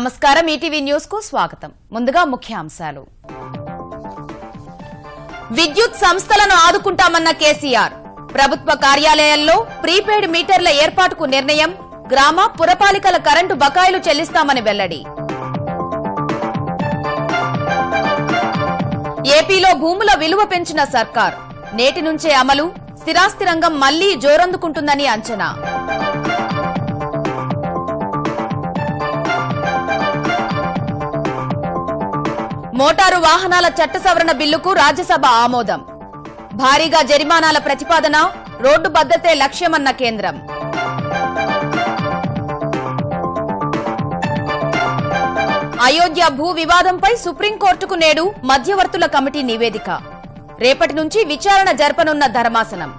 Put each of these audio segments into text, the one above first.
నమస్కారం. ఈటీవీ న్యూస్కు స్వాగతం. ముందుగా ముఖ్యాంశాలు. విద్యుత్ సంస్థలను ఆదుకుంటామన్న కేసీఆర్. ప్రభుత్వ కార్యాలయాల్లో ప్రీపెయిడ్ మీటర్ల ఏర్పాటుకు నిర్ణయం. గ్రామ పురపాలికల కరెంటు బకాయిలు చెల్లిస్తామని వెల్లడి. ఏపీలో భూముల విలువ పెంచిన సర్కార్. నేటి నుంచే అమలు. స్థిరాస్తి రంగం మళ్ళీ జోరందుకుంటుందని అంచనా. మోటారు వాహనాల చట్ట సవరణ బిల్లుకు రాజ్యసభ ఆమోదం. భారీగా జరిమానాల ప్రతిపాదన రోడ్డు భద్రతే లక్ష్యమన్న కేంద్రం. అయోధ్య భూ వివాదంపై సుప్రీంకోర్టుకు నేడు మధ్యవర్తుల కమిటీ నివేదిక. రేపటి నుంచి విచారణ జరపనున్న ధర్మాసనం.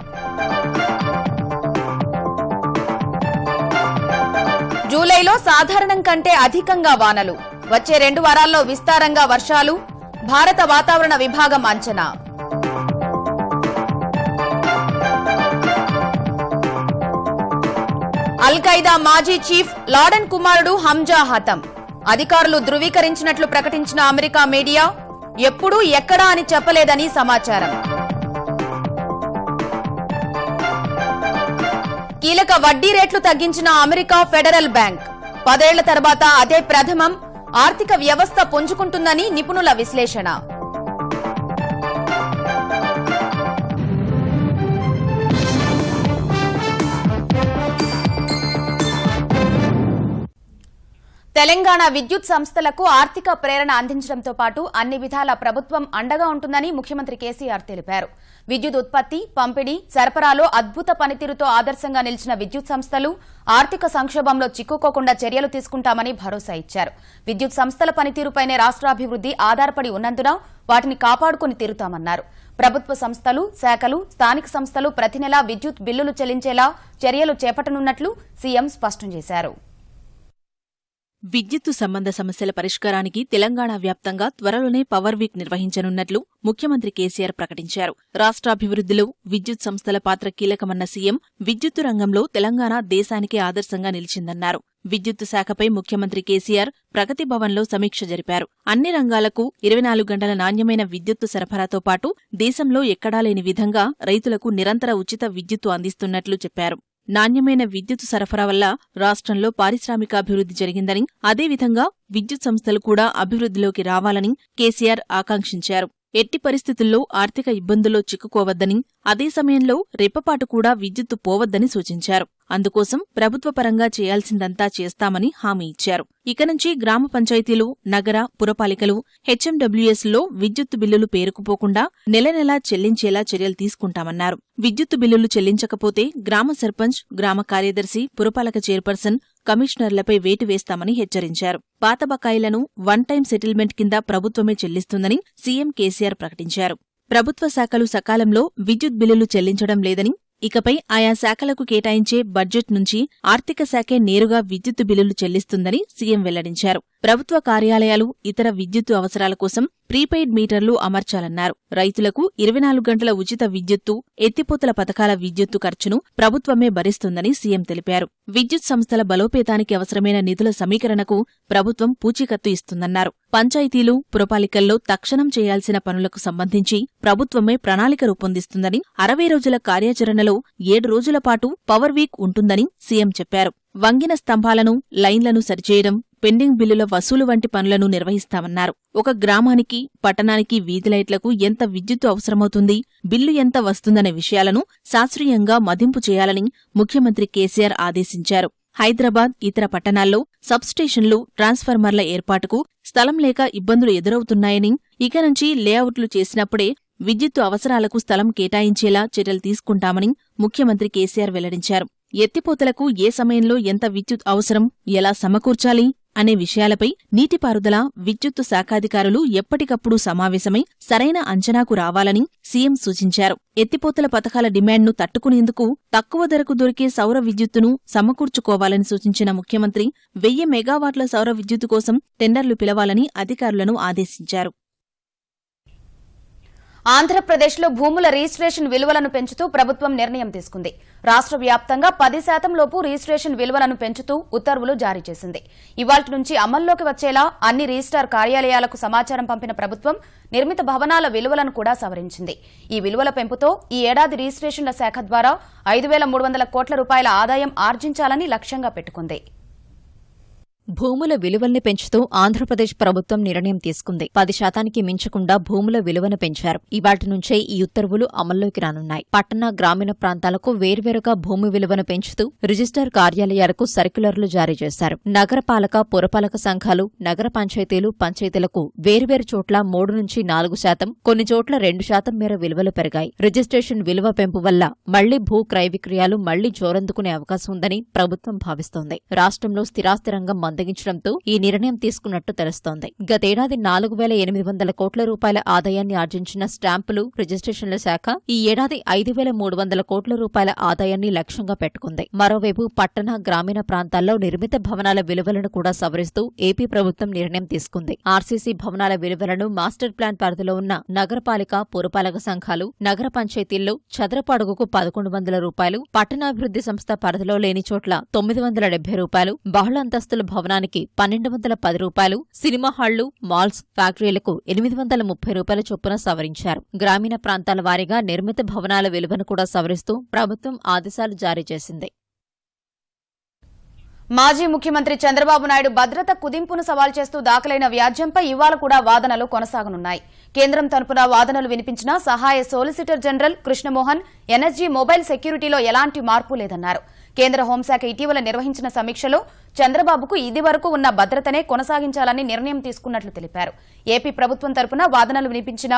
జూలైలో సాధారణం కంటే అధికంగా వానలు. వచ్చే రెండు వారాల్లో విస్తారంగా వర్షాలు భారత వాతావరణ విభాగం అంచనా. అల్ ఖైదా మాజీ చీఫ్ లాడన్ కుమారుడు హంజా హతం. అధికారులు ధృవీకరించినట్లు ప్రకటించిన అమెరికా మీడియా ఎప్పుడూ ఎక్కడా అని చెప్పలేదని సమాచారం. కీలక వడ్డీ రేట్లు తగ్గించిన అమెరికా ఫెడరల్ బ్యాంక్. పదేళ్ళ తర్వాత అదే ప్రథమం ఆర్థిక వ్యవస్థ పుంజుకుంటుందని నిపుణుల విశ్లేషణ. తెలంగాణ విద్యుత్ సంస్థలకు ఆర్థిక ప్రేరణ అందించడంతో పాటు అన్ని విధాల ప్రభుత్వం అండగా ఉంటుందని ముఖ్యమంత్రి కేసీఆర్ తెలిపారు. విద్యుత్ ఉత్పత్తి పంపిణీ సరఫరాలో అద్భుత పనితీరుతో ఆదర్శంగా నిలిచిన విద్యుత్ సంస్థలు ఆర్థిక సంక్షోభంలో చిక్కుకోకుండా చర్యలు తీసుకుంటామని భరోసా ఇచ్చారు. విద్యుత్ సంస్థల పనితీరుపైనే రాష్ట్రాభివృద్ది ఆధారపడి ఉన్నందున వాటిని కాపాడుకుని తీరుతామన్నారు. ప్రభుత్వ సంస్థలు శాఖలు స్థానిక సంస్థలు ప్రతి నెలా విద్యుత్ బిల్లులు చెల్లించేలా చర్యలు చేపట్టనున్నట్లు సీఎం స్పష్టం చేశారు. విద్యుత్తు సంబంధ సమస్యల పరిష్కారానికి తెలంగాణ వ్యాప్తంగా త్వరలోనే పవర్ వీక్ నిర్వహించనున్నట్లు ముఖ్యమంత్రి కేసీఆర్ ప్రకటించారు. రాష్ట్రాభివృద్ధిలో విద్యుత్ సంస్థల పాత్ర కీలకమన్న సీఎం విద్యుత్తు రంగంలో తెలంగాణ దేశానికే ఆదర్శంగా నిలిచిందన్నారు. విద్యుత్తు శాఖపై ముఖ్యమంత్రి కేసీఆర్ ప్రగతి భవన్లో సమీక్ష జరిపారు. అన్ని రంగాలకు ఇరవై నాలుగు గంటల నాణ్యమైన విద్యుత్తు సరఫరాతో పాటు దేశంలో ఎక్కడా లేని విధంగా రైతులకు నిరంతర ఉచిత విద్యుత్తు అందిస్తున్నట్లు చెప్పారు. నాణ్యమైన విద్యుత్ సరఫరా వల్ల రాష్ట్రంలో పారిశ్రామికాభివృద్ధి జరిగిందని అదేవిధంగా విద్యుత్ సంస్థలు కూడా అభివృద్ధిలోకి రావాలని కేసీఆర్ ఆకాంక్షించారు. ఎట్టి పరిస్థితుల్లో ఆర్థిక ఇబ్బందుల్లో చిక్కుకోవద్దని అదే సమయంలో రెప్పపాటు కూడా విద్యుత్తు పోవద్దని సూచించారు. అందుకోసం ప్రభుత్వ పరంగా చేయాల్సిందంతా చేస్తామని హామీ ఇచ్చారు. ఇక నుంచి గ్రామ పంచాయతీలు నగర పురపాలికలు హెచ్ఎండబ్ల్యూఎస్లో విద్యుత్తు బిల్లులు పేరుకుపోకుండా నెల నెలా చెల్లించేలా చర్యలు తీసుకుంటామన్నారు. విద్యుత్తు బిల్లులు చెల్లించకపోతే గ్రామ సర్పంచ్ గ్రామ కార్యదర్శి పురపాలక చైర్పర్సన్ కమిషనర్లపై వేటు వేస్తామని హెచ్చరించారు. పాత బకాయిలను వన్ టైం సెటిల్మెంట్ కింద ప్రభుత్వమే చెల్లిస్తుందని సీఎం కేసీఆర్ ప్రకటించారు. ప్రభుత్వ శాఖలు సకాలంలో విద్యుత్ బిల్లులు చెల్లించడం లేదని ఇకపై ఆయా శాఖలకు కేటాయించే బడ్జెట్ నుంచి ఆర్థిక శాఖే నేరుగా విద్యుత్తు బిల్లులు చెల్లిస్తుందని సీఎం వెల్లడించారు. ప్రభుత్వ కార్యాలయాలు ఇతర విద్యుత్తు అవసరాల కోసం ప్రీపెయిడ్ మీటర్లు అమర్చాలన్నారు. రైతులకు ఇరవై నాలుగు గంటల ఉచిత విద్యుత్తు ఎత్తిపోతల పథకాల విద్యుత్తు ఖర్చును ప్రభుత్వమే భరిస్తుందని సీఎం తెలిపారు. విద్యుత్ సంస్థల బలోపేతానికి అవసరమైన నిధుల సమీకరణకు ప్రభుత్వం పూచీకత్తు ఇస్తుందన్నారు. పంచాయతీలు పురపాలికల్లో తక్షణం చేయాల్సిన పనులకు సంబంధించి ప్రభుత్వమే ప్రణాళిక రూపొందిస్తుందని అరవై రోజుల కార్యాచరణలో ఏడు రోజుల పాటు పవర్ వీక్ ఉంటుందని సీఎం చెప్పారు. వంగిన స్తంభాలను లైన్లను సరిచేయడం పెండింగ్ బిల్లుల వసూలు వంటి పనులను నిర్వహిస్తామన్నారు. ఒక గ్రామానికి పట్టణానికి వీధి లైట్లకు ఎంత విద్యుత్తు అవసరమవుతుంది బిల్లు ఎంత వస్తుందనే విషయాలను శాస్త్రీయంగా మదింపు చేయాలని ముఖ్యమంత్రి కేసీఆర్ ఆదేశించారు. హైదరాబాద్ ఇతర పట్టణాల్లో సబ్స్టేషన్లు ట్రాన్స్ఫార్మర్ల ఏర్పాటుకు స్థలం లేక ఇబ్బందులు ఎదురవుతున్నాయని ఇక నుంచి లేఅవుట్లు చేసినప్పుడే విద్యుత్తు అవసరాలకు స్థలం కేటాయించేలా చర్యలు తీసుకుంటామని ముఖ్యమంత్రి కేసీఆర్ వెల్లడించారు. ఎత్తిపోతలకు ఏ సమయంలో ఎంత విద్యుత్ అవసరం ఎలా సమకూర్చాలి అనే విషయాలపై నీటిపారుదల విద్యుత్తు శాఖాధికారులు ఎప్పటికప్పుడు సమావేశమై సరైన అంచనాకు రావాలని సీఎం సూచించారు. ఎత్తిపోతల పథకాల డిమాండ్ను తట్టుకునేందుకు తక్కువ ధరకు దొరికే సౌర విద్యుత్తును సమకూర్చుకోవాలని సూచించిన ముఖ్యమంత్రి వెయ్యి మెగావాట్ల సౌర విద్యుత్తు కోసం టెండర్లు పిలవాలని అధికారులను ఆదేశించారు. ఆంధ్రప్రదేశ్లో భూముల రిజిస్ట్రేషన్ విలువలను పెంచుతూ ప్రభుత్వం నిర్ణయం తీసుకుంది. రాష్ట్ర వ్యాప్తంగా పది శాతం లోపు రిజిస్ట్రేషన్ విలువలను పెంచుతూ ఉత్తర్వులు జారీ చేసింది. ఇవాటి నుంచి అమల్లోకి వచ్చేలా అన్ని రిజిస్టార్ కార్యాలయాలకు సమాచారం పంపిన ప్రభుత్వం నిర్మిత భవనాల విలువలను కూడా సవరించింది. ఈ విలువల పెంపుతో ఈ ఏడాది రిజిస్ట్రేషన్ల శాఖ ద్వారా ఐదు వేల మూడు వందల కోట్ల రూపాయల ఆదాయం ఆర్జించాలని లక్ష్యంగా పెట్టుకుంది. భూముల విలువల్ని పెంచుతూ ఆంధ్రప్రదేశ్ ప్రభుత్వం నిర్ణయం తీసుకుంది. పది శాతానికి మించకుండా భూముల విలువను పెంచారు. ఇవాటి నుంచే ఈ ఉత్తర్వులు అమల్లోకి రానున్నాయి. పట్టణ గ్రామీణ ప్రాంతాలకు వేర్వేరుగా భూమి విలువను పెంచుతూ రిజిస్టర్ కార్యాలయాలకు సర్క్యులర్లు జారీ చేశారు. నగరపాలక పురపాలక సంఘాలు నగర పంచాయతీలు పంచాయతీలకు వేర్వేరు చోట్ల మూడు నుంచి నాలుగు శాతం కొన్ని చోట్ల రెండు శాతం మేర విలువలు పెరిగాయి. రిజిస్ట్రేషన్ విలువ పెంపు వల్ల మళ్ళీ భూ క్రయ విక్రయాలు మళ్ళీ జోరందుకునే అవకాశం ఉందని ప్రభుత్వం భావిస్తోంది. రాష్ట్రంలో స్థిరాస్తి రంగం మందగించడంతో ఈ నిర్ణయం తీసుకున్నట్టు తెలుస్తోంది. గతేడాది నాలుగు వేల ఎనిమిది వందల కోట్ల రూపాయల ఆదాయాన్ని ఆర్జించిన స్టాంపులు రిజిస్ట్రేషన్ల శాఖ ఈ ఏడాది ఐదు వేల మూడు వందల కోట్ల రూపాయల ఆదాయాన్ని లక్ష్యంగా పెట్టుకుంది. మరోవైపు పట్టణ గ్రామీణ ప్రాంతాల్లో నిర్మిత భవనాల విలువలను కూడా సవరిస్తూ ఏపీ ప్రభుత్వం నిర్ణయం తీసుకుంది. ఆర్సీసీ భవనాల విలువలను మాస్టర్ ప్లాన్ పరిధిలో ఉన్న నగరపాలిక పురపాలక సంఘాలు నగర పంచాయతీల్లో చదరపు అడుగుకు పదకొండు వందల రూపాయలు పట్టణాభివృద్ధి సంస్థ పరిధిలో లేని చోట్ల తొమ్మిది వందల డెబ్బై రూపాయలు బహుళ అంతస్తుల భవనానికి పన్నెండు వందల పది రూపాయలు సినిమా హాళ్ళు మాల్స్ ఫ్యాక్టరీలకు ఎనిమిది వందల ముప్పై రూపాయల చొప్పున సవరించారు. గ్రామీణ ప్రాంతాల వారీగా నిర్మిత భవనాల విలువను కూడా సవరిస్తూ ప్రభుత్వం ఆదేశాలు జారీ చేసింది. మాజీ ముఖ్యమంత్రి చంద్రబాబు నాయుడు భద్రత కుదింపును సవాల్ చేస్తూ దాఖలైన వ్యాజ్యంపై ఇవాళ కూడా వాదనలు కొనసాగనున్నాయి. కేంద్రం తరపున వాదనలు వినిపించిన సహాయ solicitor general Krishnamohan energy mobile సెక్యూరిటీలో ఎలాంటి మార్పు లేదన్నారు. కేంద్ర హోంశాఖ ఇటీవల నిర్వహించిన సమీక్షలో చంద్రబాబుకు ఇది వరకు ఉన్న భద్రతనే కొనసాగించాలని నిర్ణయం తీసుకున్నట్లు తెలిపారు. ఏపీ ప్రభుత్వం తరపున వాదనలు వినిపించిన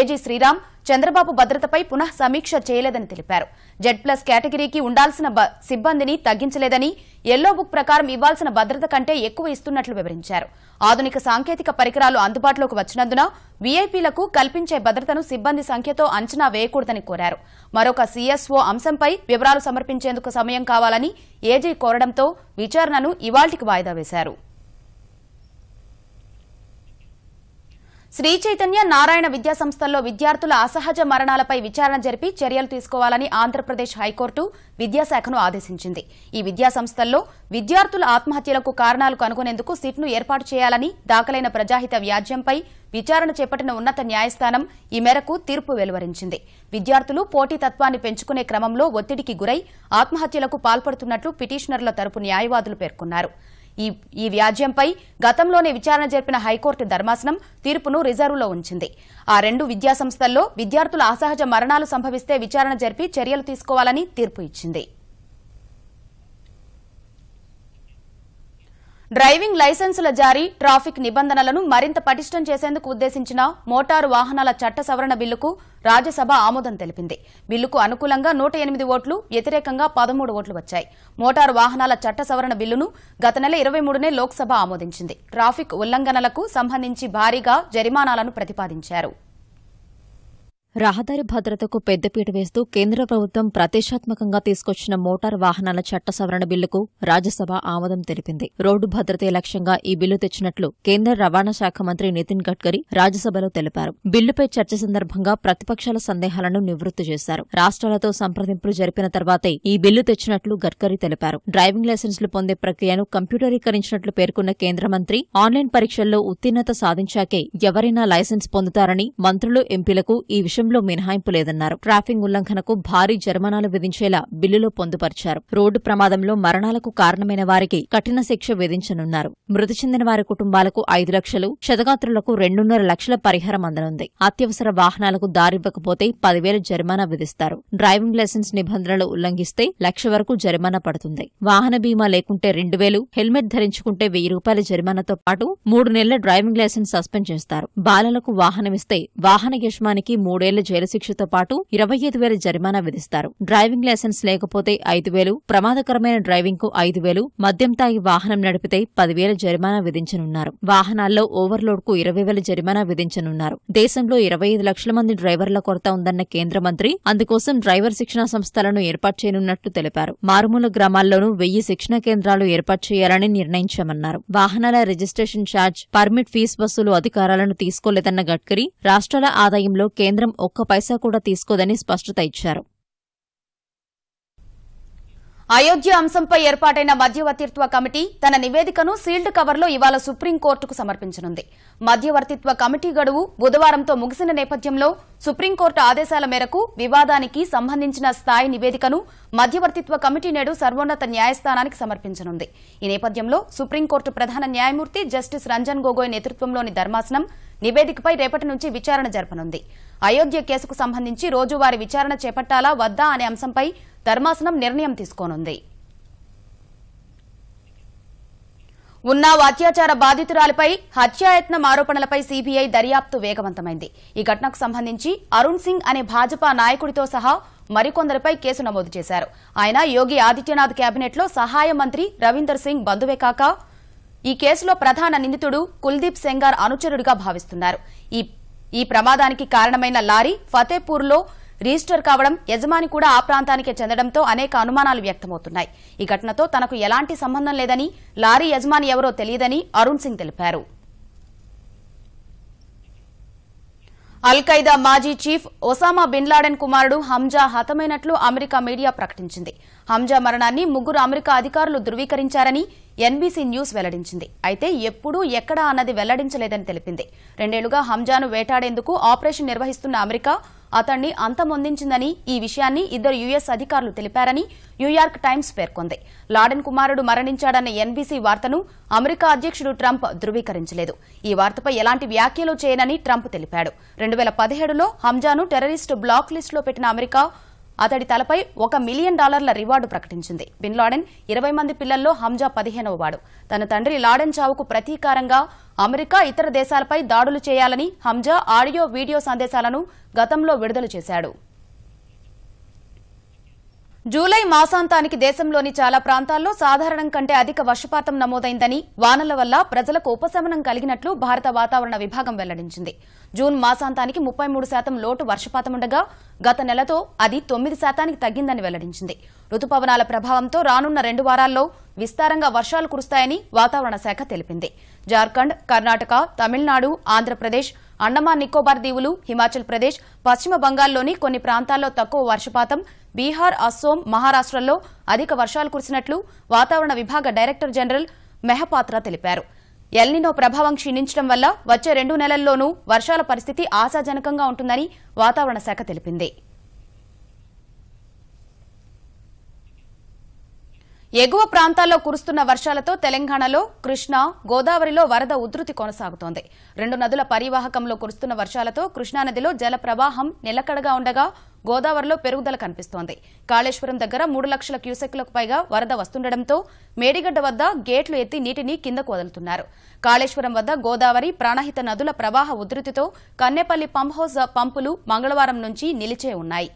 ఏజీ శ్రీరామ్ చంద్రబాబు భద్రతపై పునః సమీక్ష చేయలేదని తెలిపారు. జెడ్ ప్లస్ కేటగిరీకి ఉండాల్సిన సిబ్బందిని తగ్గించలేదని ఎల్లో బుక్ ప్రకారం ఇవ్వాల్సిన భద్రత కంటే ఎక్కువ ఇస్తున్నట్లు వివరించారు. ఆధునిక సాంకేతిక పరికరాలు అందుబాటులోకి వచ్చినందున వీఐపీలకు కల్పించే భద్రతను సిబ్బంది సంఖ్యతో అంచనా వేయకూడదని కోరారు. మరొక సీఎస్ఓ అంశంపై వివరాలు సమర్పించేందుకు సమయం కావాలని ఏజీ కోరడంతో విచారణను ఇవాల్టికి వాయిదా వేశారు. శ్రీ చైతన్య నారాయణ విద్యాసంస్థల్లో విద్యార్థుల అసహజ మరణాలపై విచారణ జరిపి చర్యలు తీసుకోవాలని ఆంధ్రప్రదేశ్ హైకోర్టు విద్యాశాఖను ఆదేశించింది. ఈ విద్యా సంస్థల్లో విద్యార్థుల ఆత్మహత్యలకు కారణాలు కనుగొనేందుకు సిట్ను ఏర్పాటు చేయాలని దాఖలైన ప్రజాహిత వ్యాజ్యంపై విచారణ చేపట్టిన ఉన్నత న్యాయస్థానం ఈ మేరకు తీర్పు వెలువరించింది. విద్యార్థులు పోటీతత్వాన్ని పెంచుకునే క్రమంలో ఒత్తిడికి గురై ఆత్మహత్యలకు పాల్పడుతున్నట్లు పిటిషనర్ల తరపు న్యాయవాదులు పేర్కొన్నారు. ఈ ఈ వ్యాజ్యంపై గతంలోనే విచారణ జరిపిన హైకోర్టు ధర్మాసనం తీర్పును రిజర్వులో ఉంచింది. ఆ రెండు విద్యాసంస్థల్లో విద్యార్థుల అసహజ మరణాలు సంభవిస్తే విచారణ జరిపి చర్యలు తీసుకోవాలని తీర్పు ఇచ్చింది. డ్రైవింగ్ లైసెన్సుల జారీ ట్రాఫిక్ నిబంధనలను మరింత పటిష్టం చేసేందుకు ఉద్దేశించిన మోటారు వాహనాల చట్ట సవరణ బిల్లుకు రాజ్యసభ ఆమోదం తెలిపింది. బిల్లుకు అనుకూలంగా నూట ఎనిమిది ఓట్లు వ్యతిరేకంగా పదమూడు ఓట్లు వచ్చాయి. మోటారు వాహనాల చట్ట సవరణ బిల్లును గత నెల ఇరవై మూడునే లోక్సభ ఆమోదించింది. ట్రాఫిక్ ఉల్లంఘనలకు సంబంధించి భారీగా జరిమానాలను ప్రతిపాదించారు. రహదారి భద్రతకు పెద్దపీట వేస్తూ కేంద్ర ప్రభుత్వం ప్రతిష్టాత్మకంగా తీసుకొచ్చిన మోటార్ వాహనాల చట్ట సవరణ బిల్లుకు రాజ్యసభ ఆమోదం తెలిపింది. రోడ్డు భద్రతే లక్ష్యంగా ఈ బిల్లు తెచ్చినట్లు కేంద్ర రవాణా శాఖ మంత్రి నితిన్ గడ్కరీ రాజ్యసభలో తెలిపారు. బిల్లుపై చర్చ సందర్భంగా ప్రతిపక్షాల సందేహాలను నివృత్తి చేశారు. రాష్ట్రాలతో సంప్రదింపులు జరిపిన తర్వాతే ఈ బిల్లు తెచ్చినట్లు గడ్కరీ తెలిపారు. డ్రైవింగ్ లైసెన్సులు పొందే ప్రక్రియను కంప్యూటరీకరించినట్లు పేర్కొన్న కేంద్ర మంత్రి ఆన్లైన్ పరీక్షల్లో ఉత్తీర్ణత సాధించాకే ఎవరైనా లైసెన్స్ పొందుతారని మంత్రులు ఎంపీలకు ఈ విషయం విషయంలో మినహాయింపు లేదన్నారు. ట్రాఫిక్ ఉల్లంఘనకు భారీ జరిమానాలు విధించేలా బిల్లులో పొందుపరిచారు. రోడ్డు ప్రమాదంలో మరణాలకు కారణమైన వారికి కఠిన శిక్ష విధించనున్నారు. మృతి చెందిన వారి కుటుంబాలకు ఐదు లక్షలు క్షతగాత్రులకు రెండున్నర లక్షల పరిహారం అందనుంది. అత్యవసర వాహనాలకు దారివ్వకపోతే పదివేల జరిమానా విధిస్తారు. డ్రైవింగ్ లైసెన్స్ నిబంధనలు ఉల్లంఘిస్తే లక్ష వరకు జరిమానా పడుతుంది. వాహన బీమా లేకుంటే రెండు వేలు హెల్మెట్ ధరించుకుంటే వెయ్యి రూపాయల జరిమానాతో పాటు మూడు నెలల డ్రైవింగ్ లైసెన్స్ సస్పెండ్ చేస్తారు. బాలలకు వాహనమిస్తే వాహన యజమానికి మూడేళ్ళ జైలు శిక్షతో పాటు ఇరవై ఐదు వేల జరిమానా విధిస్తారు. డ్రైవింగ్ లైసెన్స్ లేకపోతే ఐదు వేలు ప్రమాదకరమైన డ్రైవింగ్కు ఐదు వేలు మద్యం తాగి వాహనం నడిపితే పదివేల జరిమానా విధించనున్నారు. వాహనాల్లో ఓవర్లోడ్కు ఇరవై వేల జరిమానా విధించనున్నారు. దేశంలో ఇరవై ఐదు లక్షల మంది డ్రైవర్ల కొరత ఉందన్న కేంద్ర మంత్రి అందుకోసం డ్రైవర్ శిక్షణా సంస్థలను ఏర్పాటు చేయనున్నట్లు తెలిపారు. మారుమూల గ్రామాల్లోనూ వెయ్యి శిక్షణా కేంద్రాలు ఏర్పాటు చేయాలని నిర్ణయించామన్నారు. వాహనాల రిజిస్ట్రేషన్ ఛార్జ్ పర్మిట్ ఫీజు వసూలు అధికారాలను తీసుకోలేదన్న గడ్కరీ రాష్ట్రాల ఆదాయంలో కేంద్రం ఒక్క పైసా కూడా తీసుకోదని స్పష్టత ఇచ్చారు. అయోధ్య అంశంపై ఏర్పాటైన మధ్యవర్తిత్వ కమిటీ తన నివేదికను సీల్డ్ కవర్లో ఇవాళ సుప్రీంకోర్టుకు సమర్పించనుంది. మధ్యవర్తిత్వ కమిటీ గడువు బుధవారంతో ముగిసిన నేపథ్యంలో సుప్రీంకోర్టు ఆదేశాల మేరకు వివాదానికి సంబంధించిన స్థాయి నివేదికను మధ్యవర్తిత్వ కమిటీ నేడు సర్వోన్నత న్యాయస్థానానికి సమర్పించనుంది. ఈ నేపథ్యంలో సుప్రీంకోర్టు ప్రధాన న్యాయమూర్తి జస్టిస్ రంజన్ గొగోయ్ నేతృత్వంలోని ధర్మాసనం నివేదికపై రేపటి నుంచి విచారణ జరపనుంది. అయోధ్య కేసుకు సంబంధించి రోజువారీ విచారణ చేపట్టాలా వద్దా అనే అంశంపై ధర్మాసనం నిర్ణయం తీసుకోనుంది. ఉన్నావ్ అత్యాచార బాధితురాలిపై హత్యాయత్నం ఆరోపణలపై సీబీఐ దర్యాప్తు వేగవంతమైంది. ఈ ఘటనకు సంబంధించి అరుణ్ సింగ్ అనే భాజపా నాయకుడితో సహా మరికొందరిపై కేసు నమోదు చేశారు. ఆయన యోగి ఆదిత్యనాథ్ కేబినెట్లో సహాయ మంత్రి రవీందర్ సింగ్ బంధువే కాక ఈ కేసులో ప్రధాన నిందితుడు కుల్దీప్ సెంగార్ అనుచరుడిగా భావిస్తున్నారు. ఈ ఈ ప్రమాదానికి కారణమైన లారీ ఫతేపూర్లో రిజిస్టర్ కావడం యజమాని కూడా ఆ ప్రాంతానికే చెందడంతో అనేక అనుమానాలు వ్యక్తమవుతున్నాయి. ఈ ఘటనతో తనకు ఎలాంటి సంబంధం లేదని లారీ యజమాని ఎవరో తెలియదని అరుణ్ సింగ్ తెలిపారు. ఖైదా మాజీ చీఫ్ ఒసామా బిన్ లాడెన్ కుమారుడు హంజా హతమైనట్లు అమెరికా మీడియా ప్రకటించింది. హంజా మరణాన్ని ముగ్గురు అమెరికా అధికారులు ధృవీకరించారని ఎన్బీసీ న్యూస్ వెల్లడించింది. అయితే ఎప్పుడూ ఎక్కడా అన్నది వెల్లడించలేదని తెలిపింది. రెండేళ్ళుగా హంజాను వేటాడేందుకు ఆపరేషన్ నిర్వహిస్తున్న అమెరికా అతన్ని అంతమొందించిందని ఈ విషయాన్ని ఇద్దరు యుఎస్ అధికారులు తెలిపారని న్యూయార్క్ టైమ్స్ పేర్కొంది. లాడెన్ కుమారుడు మరణించాడన్న ఎన్బీసీ వార్తను అమెరికా అధ్యక్షుడు ట్రంప్ ధృవీకరించలేదు. ఈ వార్తపై ఎలాంటి వ్యాఖ్యలు చేయనని ట్రంప్ తెలిపాడు. రెండు వేల పదిహేడులో హంజాను టెర్రరిస్టు బ్లాక్ లిస్టులో పెట్టిన అమెరికా అతడి తలపై ఒక మిలియన్ డాలర్ల రివార్డు ప్రకటించింది. బిన్ లాడెన్ ఇరవై మంది పిల్లల్లో హంజా పదిహేనవ వాడు. తన తండ్రి లాడెన్ చావుకు ప్రతీకారంగా అమెరికా ఇతర దేశాలపై దాడులు చేయాలని హంజా ఆడియో వీడియో సందేశాలను గతంలో విడుదల చేశాడు. జూలై మాసాంతానికి దేశంలోని చాలా ప్రాంతాల్లో సాధారణం కంటే అధిక వర్షపాతం నమోదైందని వానల వల్ల ప్రజలకు ఉపశమనం కలిగినట్లు భారత వాతావరణ విభాగం వెల్లడించింది. జూన్ మాసాంతానికి ముప్పై మూడు శాతం లోటు వర్షపాతం ఉండగా గత నెలతో అది తొమ్మిది శాతానికి తగ్గిందని వెల్లడించింది. రుతుపవనాల ప్రభావంతో రానున్న రెండు వారాల్లో విస్తారంగా వర్షాలు కురుస్తాయని వాతావరణ శాఖ తెలిపింది. జార్ఖండ్ కర్ణాటక తమిళనాడు ఆంధ్రప్రదేశ్ అండమాన్ నికోబార్ దీవులు హిమాచల్ ప్రదేశ్ పశ్చిమ బంగాల్లోని కొన్ని ప్రాంతాల్లో తక్కువ వర్షపాతం బీహార్ అస్సోం మహారాష్టలో అధిక వర్షాలు కురిసినట్లు వాతావరణ విభాగ డైరెక్టర్ జనరల్ మెహపాత్ర తెలిపారు. ఎల్నినో ప్రభావం క్షీణించడం వల్ల వచ్చే రెండు నెలల్లోనూ వర్షాల పరిస్థితి ఆశాజనకంగా ఉంటుందని వాతావరణ శాఖ తెలిపింది. ఎగువ ప్రాంతాల్లో కురుస్తున్న వర్షాలతో తెలంగాణలో కృష్ణా గోదావరిలో వరద ఉధృతి కొనసాగుతోంది. రెండు నదుల పరివాహకంలో కురుస్తున్న వర్షాలతో కృష్ణానదిలో జల ప్రవాహం నిలకడగా ఉండగా గోదావరిలో పెరుగుదల కనిపిస్తోంది. కాళేశ్వరం దగ్గర మూడు లక్షల క్యూసెక్లకు పైగా వరద వస్తుండటంతో మేడిగడ్డ వద్ద గేట్లు ఎత్తి నీటిని కిందకు వదులుతున్నారు. కాళేశ్వరం వద్ద గోదావరి ప్రాణహిత నదుల ప్రవాహ ఉధృతితో కన్నెపల్లి పంప్ హౌస్ పంపులు మంగళవారం నుంచి నిలిచే ఉన్నాయి.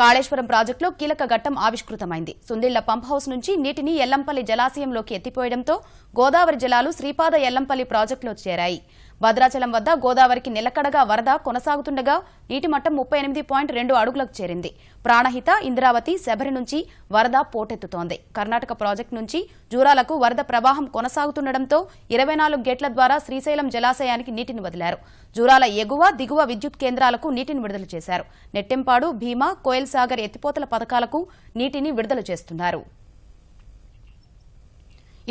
కాళేశ్వరం ప్రాజెక్టులో కీలక ఘట్టం ఆవిష్కృతమైంది. సుందిళ్ళ పంప్ హౌస్ నుంచి నీటిని ఎల్లంపల్లి జలాశయంలోకి ఎత్తిపోయడంతో గోదావరి జలాలు శ్రీపాద ఎల్లంపల్లి ప్రాజెక్టులో చేరాయి. భద్రాచలం వద్ద గోదావరికి నిలకడగా వరద కొనసాగుతుండగా నీటి మట్టం ముప్పై ఎనిమిది పాయింట్ రెండు అడుగులకు చేరింది. ప్రాణహిత ఇంద్రావతి శబరి నుంచి వరద పోటెత్తుతోంది. కర్ణాటక ప్రాజెక్టు నుంచి జూరాలకు వరద ప్రవాహం కొనసాగుతుండటంతో ఇరవై నాలుగు గేట్ల ద్వారా శ్రీశైలం జలాశయానికి నీటిని వదిలారు. జూరాల ఎగువ దిగువ విద్యుత్ కేంద్రాలకు నీటిని విడుదల చేశారు. నెట్టెంపాడు భీమా కోయల్ సాగర్ ఎత్తిపోతల పథకాలకు నీటిని విడుదల చేస్తున్నారు.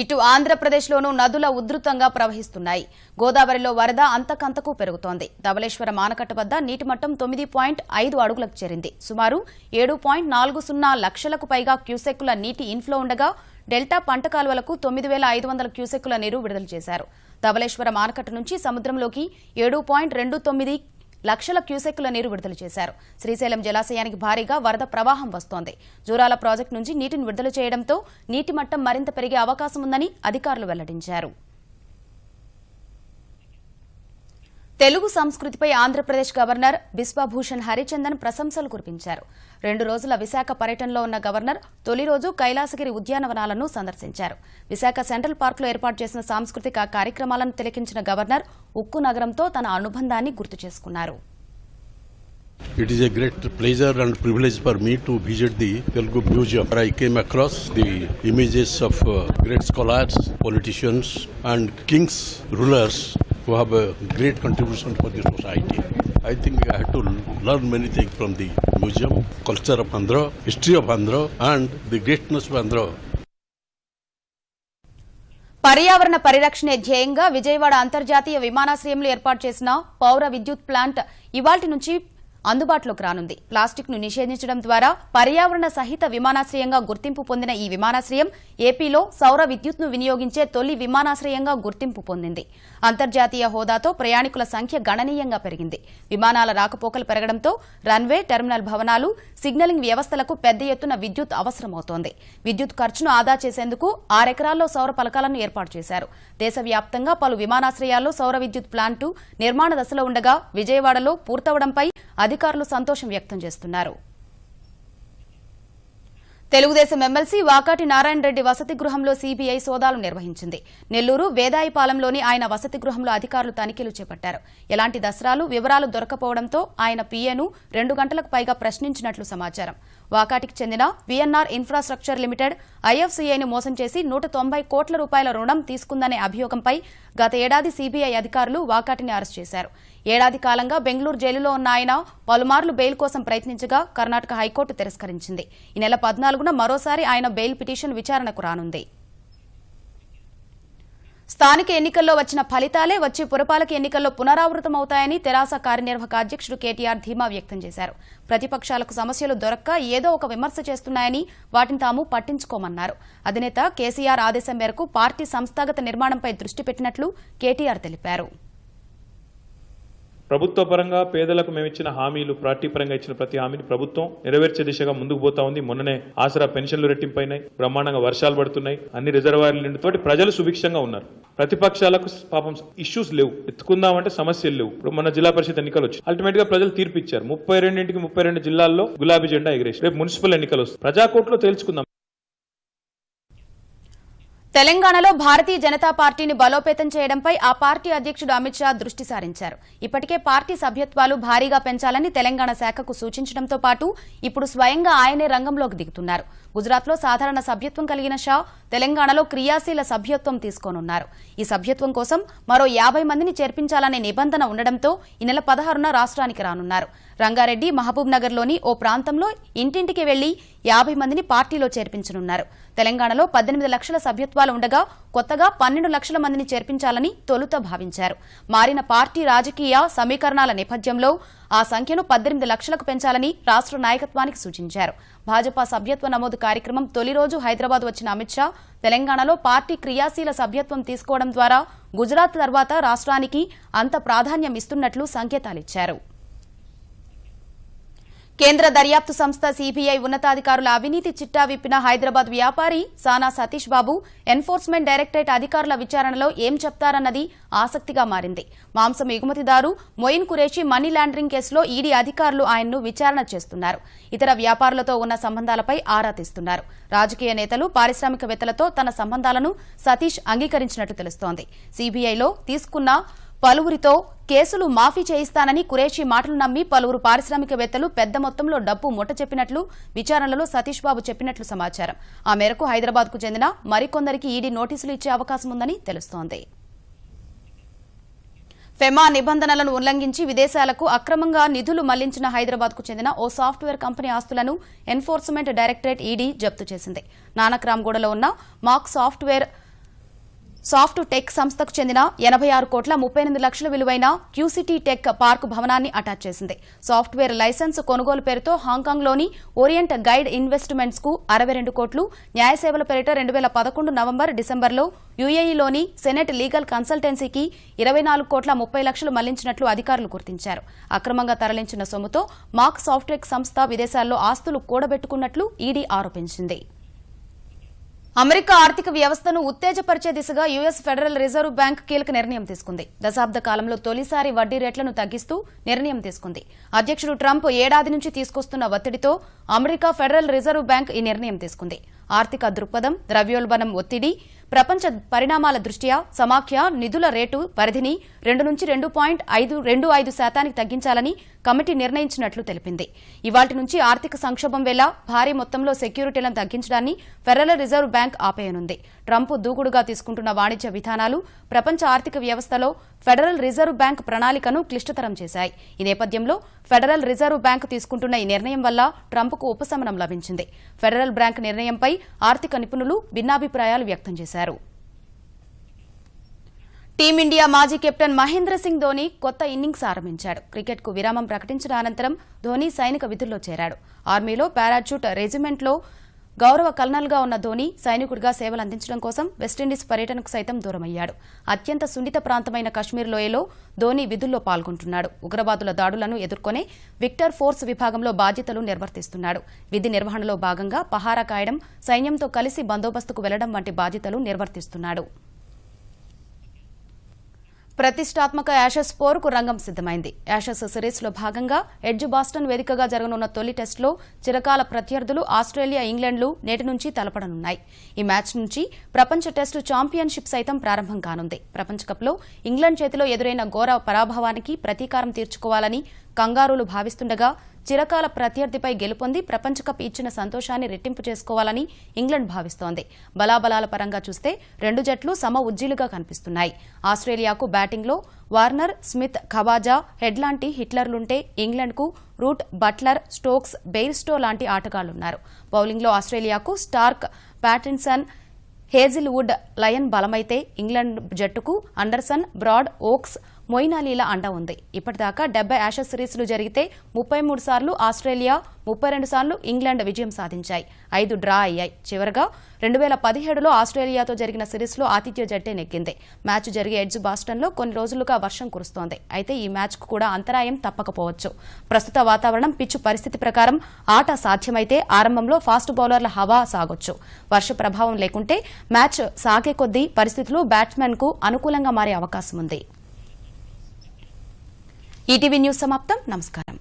ఇటు ఆంధ్రప్రదేశ్లోనూ నదుల ఉధృతంగా ప్రవహిస్తున్నాయి. గోదావరిలో వరద అంతకంతకు పెరుగుతోంది. ధవళేశ్వరం ఆనకట్ట వద్ద నీటి మట్టం తొమ్మిది పాయింట్ ఐదు అడుగులకు చేరింది. సుమారు ఏడు పాయింట్ నాలుగు సున్నా లక్షలకు పైగా క్యూసెక్కుల నీటి ఇన్ఫ్లో ఉండగా డెల్టా పంట కాలువలకు తొమ్మిది వేల ఐదు వందల క్యూసెక్కుల నీరు విడుదల చేశారు. ధవళేశ్వరం ఆనకట్ట నుంచి సముద్రంలోకి ఏడు పాయింట్ రెండు తొమ్మిది లక్షల క్యూసెక్కుల నీరు విడుదల చేశారు. శ్రీశైలం జలాశయానికి భారీగా వరద ప్రవాహం వస్తోంది. జూరాల ప్రాజెక్టు నుంచి నీటిని విడుదల చేయడంతో నీటి మట్టం మరింత పెరిగే అవకాశం ఉందని అధికారులు వెల్లడించారు. తెలుగు సంస్కృతిపై ఆంధ్రప్రదేశ్ గవర్నర్ బిశ్వభూషణ్ హరిచందన్ ప్రశంసలు కురిపించారు. రెండు రోజుల విశాఖ పర్యటనలో ఉన్న గవర్నర్ తొలి రోజు కైలాసగిరి ఉద్యానవనాలను సందర్శించారు. విశాఖ సెంట్రల్ పార్కులో ఏర్పాటు చేసిన సాంస్కృతిక కార్యక్రమాలను తిలకించిన గవర్నర్ ఉక్కు నగరంతో తన అనుబంధాన్ని గుర్తు చేసుకున్నారు. It is a great pleasure and privilege for me to visit the Telugu Museum. where I came across the images of uh, great scholars, politicians, and kings, rulers who have a great contribution for the society. I think I had to learn many things from the museum, culture of Andhra, history of Andhra, and the greatness of Andhra. పర్యావరణ పరిరక్షణే ధ్యేయంగా విజయవాడ అంతర్జాతీయ విమానాశ్రయంలో ఏర్పాటు చేసిన పౌర విద్యుత్ plant ఇవాటి నుంచి అందుబాటులోకి రానుంది. ప్లాస్టిక్ను నిషేధించడం ద్వారా పర్యావరణ సహిత విమానాశ్రయంగా గుర్తింపు పొందిన ఈ విమానాశ్రయం ఏపీలో సౌర విద్యుత్ను వినియోగించే తొలి విమానాశ్రయంగా గుర్తింపు పొందింది. అంతర్జాతీయ హోదాతో ప్రయాణికుల సంఖ్య గణనీయంగా పెరిగింది. విమానాల రాకపోకలు పెరగడంతో రన్వే టెర్మినల్ భవనాలు సిగ్నలింగ్ వ్యవస్థలకు పెద్ద ఎత్తున విద్యుత్ అవసరమవుతోంది. విద్యుత్ ఖర్చును ఆదా చేసేందుకు ఆరెకరాల్లో సౌర పలకాలను ఏర్పాటు చేశారు. దేశవ్యాప్తంగా పలు విమానాశ్రయాల్లో సౌర విద్యుత్ ప్లాంటు నిర్మాణ దశలో ఉండగా విజయవాడలో పూర్తవడంపై అధికారులు సంతోషం వ్యక్తం చేస్తున్నారు. తెలుగుదేశం ఎమ్మెల్సీ వాకాటి నారాయణ రెడ్డి వసతి గృహంలో సీబీఐ సోదాలు నిర్వహించింది. నెల్లూరు వేదాయిపాలెంలోని ఆయన వసతి గృహంలో అధికారులు తనిఖీలు చేపట్టారు. ఎలాంటి దసరాలు వివరాలు దొరకపోవడంతో ఆయన పీఏను రెండు గంటలకు పైగా ప్రశ్నించినట్లు సమాచారం. వాకాటికి చెందిన విఎన్ఆర్ ఇన్ఫ్రాస్ట్రక్చర్ లిమిటెడ్ ఐఎఫ్సీఐని మోసం చేసి నూట తొంభై కోట్ల రూపాయల రుణం తీసుకుందనే అభియోగంపై గత ఏడాది సీబీఐ అధికారులు వాకాటిని అరెస్ట్ చేశారు. ఏడాది కాలంగా బెంగళూరు జైలులో ఉన్న ఆయన పలుమార్లు బెయిల్ కోసం ప్రయత్నించగా కర్ణాటక హైకోర్టు తిరస్కరించింది. ఈ నెల పద్నాలుగున మరోసారి ఆయన బెయిల్ పిటిషన్ విచారణకు రానుంది. స్థానిక ఎన్నికల్లో వచ్చిన ఫలితాలే వచ్చే పురపాలక ఎన్నికల్లో పునరావృతమవుతాయని తెరాస కార్యనిర్వాహక అధ్యక్షుడు కేటీఆర్ ధీమా వ్యక్తం చేశారు. ప్రతిపక్షాలకు సమస్యలు దొరక్క ఏదో ఒక విమర్శ చేస్తున్నాయని వాటిని తాము పట్టించుకోమన్నారు. అధినేత కేసీఆర్ ఆదేశం మేరకు పార్టీ సంస్థాగత నిర్మాణంపై దృష్టి పెట్టినట్లు కేటీఆర్ తెలిపారు. ప్రభుత్వ పరంగా పేదలకు మేము ఇచ్చిన హామీలు పార్టీ పరంగా ఇచ్చిన ప్రతి హామీని ప్రభుత్వం నెరవేర్చే దిశగా ముందుకు పోతా ఉంది. మొన్ననే ఆసరా పెన్షన్లు రెట్టింపైనాయి బ్రహ్మాండంగా వర్షాలు పడుతున్నాయి అన్ని రిజర్వాయర్లు నిండుతోటి ప్రజలు సుభిక్షంగా ఉన్నారు. ప్రతిపక్షాలకు పాపం ఇష్యూస్ లేవు. ఎత్తుకుందామంటే సమస్యలు లేవు. ఇప్పుడు మన జిల్లా పరిషత్ ఎన్నికలు వచ్చి అల్టిమేట్గా ప్రజలు తీర్పు ఇచ్చారు. ముప్పై రెండింటికి ముప్పై రెండు జిల్లాల్లో గులాబీ జెండా ఎగిరేసి రేపు మున్సిపల్ ఎన్నికలు వస్తాయి. ప్రజాకోట్లో తేల్చుకుందాం. తెలంగాణలో భారతీయ జనతా పార్టీని బలోపేతం చేయడంపై ఆ పార్టీ అధ్యక్షుడు అమిత్ షా దృష్టి సారించారు. ఇప్పటికే పార్టీ సభ్యత్వాలు భారీగా పెంచాలని తెలంగాణ శాఖకు సూచించడంతో పాటు ఇప్పుడు స్వయంగా ఆయనే రంగంలోకి దిగుతున్నారు. గుజరాత్లో సాధారణ సభ్యత్వం కలిగిన షా తెలంగాణలో క్రియాశీల సభ్యత్వం తీసుకోనున్నారు. ఈ సభ్యత్వం కోసం మరో యాభై మందిని చేర్పించాలనే నిబంధన ఉండడంతో ఈ నెల పదహారున రాష్ట్రానికి రానున్నారు. రంగారెడ్డి మహబూబ్ నగర్లోని ఓ ప్రాంతంలో ఇంటింటికి వెళ్ళి యాభై మందిని పార్టీలో చేర్పించనున్నారు. తెలంగాణలో పద్దెనిమిది లక్షల సభ్యత్వాలు ఉండగా కొత్తగా పన్నెండు లక్షల మందిని చేర్పించాలని తొలుత భావించారు. మారిన పార్టీ రాజకీయ సమీకరణాల నేపథ్యంలో ఆ సంఖ్యను పద్దెనిమిది లక్షలకు పెంచాలని రాష్ట్ర నాయకత్వానికి సూచించారు. భాజపా సభ్యత్వ నమోదు కార్యక్రమం తొలి రోజు హైదరాబాద్ వచ్చిన అమిత్ షా తెలంగాణలో పార్టీ క్రియాశీల సభ్యత్వం తీసుకోవడం ద్వారా గుజరాత్ తర్వాత రాష్ట్రానికి అంత ప్రాధాన్యం ఇస్తున్నట్లు సంకేతాలిచ్చారు. కేంద్ర దర్యాప్తు సంస్థ సీబీఐ ఉన్నతాధికారుల అవినీతి చిట్టా విప్పిన హైదరాబాద్ వ్యాపారి సానా సతీష్ బాబు ఎన్ఫోర్స్మెంట్ డైరెక్టరేట్ అధికారుల విచారణలో ఏం చెప్తారన్నది ఆసక్తిగా మారింది. మాంసం ఎగుమతిదారు మొయిన్ కురేషి మనీ లాండరింగ్ కేసులో ఈడీ అధికారులు ఆయన్ను విచారణ చేస్తున్నారు. ఇతర వ్యాపారులతో ఉన్న సంబంధాలపై ఆరా తీస్తున్నారు. రాజకీయ నేతలు పారిశ్రామికవేత్తలతో తన సంబంధాలను సతీష్ అంగీకరించినట్లు తెలుస్తోంది. సీబీఐలో తీసుకున్న పలువురితో కేసులు మాఫీ చేయిస్తానని కురేషి మాటలు నమ్మి పలువురు పారిశ్రామికవేత్తలు పెద్ద మొత్తంలో డబ్బు ముట్ట చెప్పినట్లు విచారణలో సతీష్ బాబు చెప్పినట్లు సమాచారం. ఆ మేరకు హైదరాబాద్కు చెందిన మరికొందరికి ఈడీ నోటీసులు ఇచ్చే అవకాశం ఉందని తెలుస్తోంది. ఫెమా నిబంధనలను ఉల్లంఘించి విదేశాలకు అక్రమంగా నిధులు మళ్ళించిన హైదరాబాద్కు చెందిన ఓ సాఫ్ట్వేర్ కంపెనీ ఆస్తులను ఎన్ఫోర్స్మెంట్ డైరెక్టరేట్ ఈడీ జప్తు చేసింది. నానక్రామ్గూడలో ఉన్న మాక్ సాఫ్ట్వేర్ సాఫ్ట్ టెక్ సంస్థకు చెందిన ఎనభై ఆరు కోట్ల ముప్పై ఎనిమిది లక్షల విలువైన క్యూసిటీ టెక్ పార్క్ భవనాన్ని అటాచ్ చేసింది. సాఫ్ట్వేర్ లైసెన్స్ కొనుగోలు పేరుతో హాంకాంగ్లోని ఓరియంట్ గైడ్ ఇన్వెస్ట్మెంట్స్కు అరవై రెండు కోట్లు న్యాయ సేవల పేరిట రెండు వేల పదకొండు నవంబర్ డిసెంబర్లో యుఏఈలోని సెనెట్ లీగల్ కన్సల్టెన్సీకి ఇరవై నాలుగు కోట్ల ముప్పై లక్షలు మళ్ళించినట్లు అధికారులు గుర్తించారు. అక్రమంగా తరలించిన సొమ్ముతో మాక్ సాఫ్ట్వేర్ సంస్థ విదేశాల్లో ఆస్తులు కూడబెట్టుకున్నట్లు ఈడీ ఆరోపించింది. అమెరికా ఆర్థిక వ్యవస్థను ఉత్తేజపరిచే దిశగా యుఎస్ ఫెడరల్ రిజర్వ్ బ్యాంక్ కీలక నిర్ణయం తీసుకుంది. దశాబ్ద కాలంలో తొలిసారి వడ్డీ రేట్లను తగ్గిస్తూ నిర్ణయం తీసుకుంది. అధ్యక్షుడు ట్రంప్ ఏడాది నుంచి తీసుకొస్తున్న ఒత్తిడితో అమెరికా ఫెడరల్ రిజర్వ్ బ్యాంక్ ఈ నిర్ణయం తీసుకుంది. ఆర్థిక దృక్పథం ద్రవ్యోల్బణం ఒత్తిడి ప్రపంచ పరిణామాల దృష్ట్యా సమాఖ్య నిధుల రేటు పరిధిని రెండు నుంచి రెండు పాయింట్ ఐదు రెండు ఐదు శాతానికి తగ్గించాలని కమిటీ నిర్ణయించినట్లు తెలిపింది. ఇవాటి నుంచి ఆర్థిక సంక్షోభం వేళ భారీ మొత్తంలో సెక్యూరిటీలను తగ్గించడాన్ని ఫెడరల్ రిజర్వ్ బ్యాంక్ ఆపేయనుంది. ట్రంప్ దూకుడుగా తీసుకుంటున్న వాణిజ్య విధానాలు ప్రపంచ ఆర్థిక వ్యవస్థలో ఫెడరల్ రిజర్వ్ బ్యాంక్ ప్రణాళికను క్లిష్టతరం చేశాయి. ఈ నేపథ్యంలో ఫెడరల్ రిజర్వ్ బ్యాంక్ తీసుకుంటున్న ఈ నిర్ణయం వల్ల ట్రంప్కు ఉపశమనం లభించింది. ఫెడరల్ బ్యాంక్ నిర్ణయంపై ఆర్థిక నిపుణులు భిన్నాభిప్రాయాలు వ్యక్తం చేశారు. టీమిండియా మాజీ కెప్టెన్ మహేంద్ర సింగ్ ధోని కొత్త ఇన్నింగ్స్ ఆరంభించాడు. క్రికెట్కు విరామం ప్రకటించిన అనంతరం ధోని సైనిక విధుల్లో చేరాడు. ఆర్మీలో పారాచూట్ రెజిమెంట్లో గౌరవ కల్నల్గా ఉన్న ధోని సైనికుడిగా సేవలు అందించడం కోసం వెస్టిండీస్ పర్యటనకు సైతం దూరమయ్యాడు. అత్యంత సున్నిత ప్రాంతమైన కశ్మీర్ లోయలో ధోని విధుల్లో పాల్గొంటున్నాడు. ఉగ్రవాదుల దాడులను ఎదుర్కొనే విక్టర్ ఫోర్స్ విభాగంలో బాధ్యతలు నిర్వర్తిస్తున్నాడు. విధి నిర్వహణలో భాగంగా పహారా కాయడం సైన్యంతో కలిసి బందోబస్తుకు వెళ్ళడం వంటి బాధ్యతలు నిర్వర్తిస్తున్నాడు. ప్రతిష్టాత్మక యాషస్ పోరుకు రంగం సిద్దమైంది యాషస్ సిరీస్లో భాగంగా ఎడ్జ్ బాస్టన్ వేదికగా జరగనున్న తొలి టెస్టులో చిరకాల ప్రత్యర్థులు ఆస్ట్రేలియా ఇంగ్లాండ్లు నేటి నుంచి తలపడనున్నాయి. ఈ మ్యాచ్ నుంచి ప్రపంచ టెస్టు ఛాంపియన్షిప్ సైతం ప్రారంభం కానుంది. ప్రపంచకప్లో ఇంగ్లాండ్ చేతిలో ఎదురైన ఘోర పరాభవానికి ప్రతీకారం తీర్చుకోవాలని కంగారూలు భావిస్తుండగా చిరకాల ప్రత్యర్థిపై గెలుపొంది ప్రపంచ కప్ ఇచ్చిన సంతోషాన్ని రెట్టింపు చేసుకోవాలని ఇంగ్లాండ్ భావిస్తోంది. బలాబలాల పరంగా చూస్తే రెండు జట్లు సమ ఉజ్జీలుగా కనిపిస్తున్నాయి. ఆస్ట్రేలియాకు బ్యాటింగ్లో వార్నర్ స్మిత్ ఖవాజా హెడ్ లాంటి హిట్లర్లుంటే ఇంగ్లాండ్కు రూట్ బట్లర్ స్టోక్స్ బెయిర్స్టో లాంటి ఆటగాళ్ళున్నారు. బౌలింగ్లో ఆస్ట్రేలియాకు స్టార్క్ ప్యాటిన్సన్ హేజిల్వుడ్ లయన్ బలమైతే ఇంగ్లాండ్ జట్టుకు అండర్సన్ బ్రాడ్ ఓక్స్ మొయిన్ అలీల అండ ఉంది. ఇప్పటిదాకా డెబ్బై యాషస్ సిరీస్లు జరిగితే ముప్పై మూడు సార్లు ఆస్ట్రేలియా ముప్పై రెండు సార్లు ఇంగ్లాండ్ విజయం సాధించాయి. ఐదు డ్రా అయ్యాయి. చివరగా రెండు వేల పదిహేడులో ఆస్ట్రేలియాతో జరిగిన సిరీస్లో ఆతిథ్య జట్టే నెగ్గింది. మ్యాచ్ జరిగే ఎడ్జ్ బాస్టన్లో కొన్ని రోజులుగా వర్షం కురుస్తోంది. అయితే ఈ మ్యాచ్కు కూడా అంతరాయం తప్పకపోవచ్చు. ప్రస్తుత వాతావరణం పిచ్చు పరిస్థితి ప్రకారం ఆట సాధ్యమైతే ఆరంభంలో ఫాస్ట్ బౌలర్ల హవా సాగొచ్చు. వర్ష ప్రభావం లేకుంటే మ్యాచ్ సాగే కొద్దీ పరిస్థితులు బ్యాట్స్మెన్కు అనుకూలంగా మారే అవకాశం ఉంది ఈటీవీ న్యూస్ సమాప్తం. నమస్కారం.